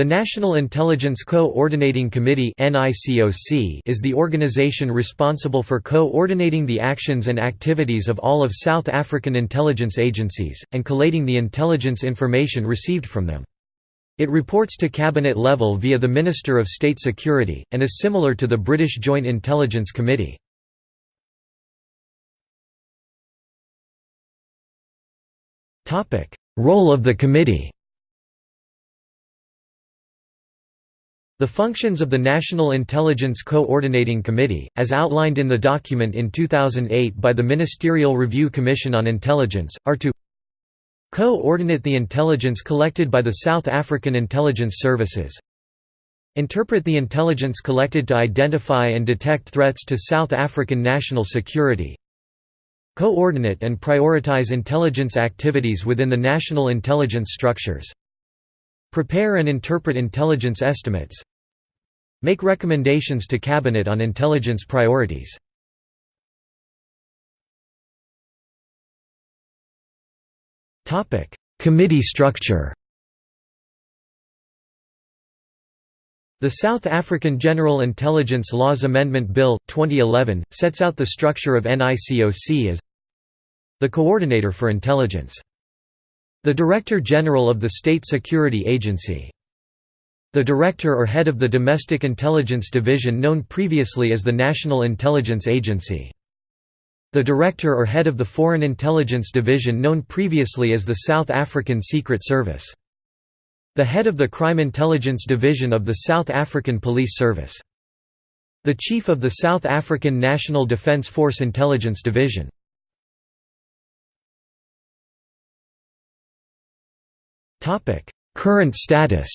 The National Intelligence Co-Ordinating Committee is the organization responsible for co-ordinating the actions and activities of all of South African intelligence agencies, and collating the intelligence information received from them. It reports to cabinet level via the Minister of State Security, and is similar to the British Joint Intelligence Committee. Role of the committee The functions of the National Intelligence Coordinating Committee, as outlined in the document in 2008 by the Ministerial Review Commission on Intelligence, are to Co-ordinate the intelligence collected by the South African intelligence services Interpret the intelligence collected to identify and detect threats to South African national security Coordinate and prioritize intelligence activities within the national intelligence structures Prepare and interpret intelligence estimates Make recommendations to Cabinet on intelligence priorities. Committee structure The South African General Intelligence Laws Amendment Bill, 2011, sets out the structure of NICOC as the Coordinator for Intelligence. The Director General of the State Security Agency the Director or Head of the Domestic Intelligence Division known previously as the National Intelligence Agency. The Director or Head of the Foreign Intelligence Division known previously as the South African Secret Service. The Head of the Crime Intelligence Division of the South African Police Service. The Chief of the South African National Defence Force Intelligence Division. Current status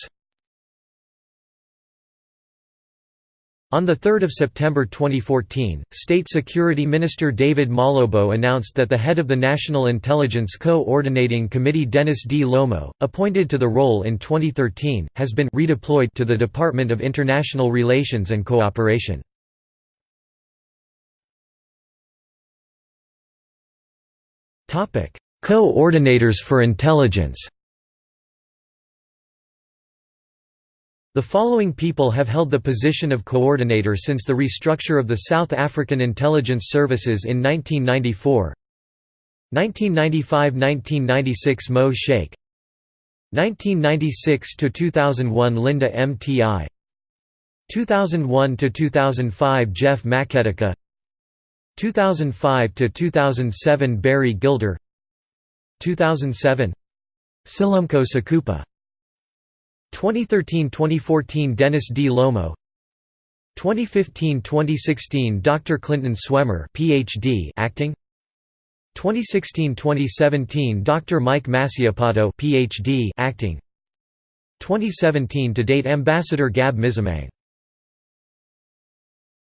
On 3 September 2014, State Security Minister David Mahlobo announced that the head of the National Intelligence Co-Ordinating Committee Dennis Dlomo, appointed to the role in 2013, has been redeployed to the Department of International Relations and Cooperation. Co-Ordinators for Intelligence The following people have held the position of coordinator since the restructure of the South African intelligence services in 1994 1995–1996 Mo Shaik 1996–2001 Linda M.T.I. 2001–2005 Jeff Maqetuka 2005–2007 Barry Gilder. 2007 Silumko Sokupa 2013–2014 Dennis Dlomo 2015–2016 Dr. Clinton Swemmer PhD acting 2016–2017 Dr. Mike Masiapato PhD acting 2017 to date Ambassador Gab Msimang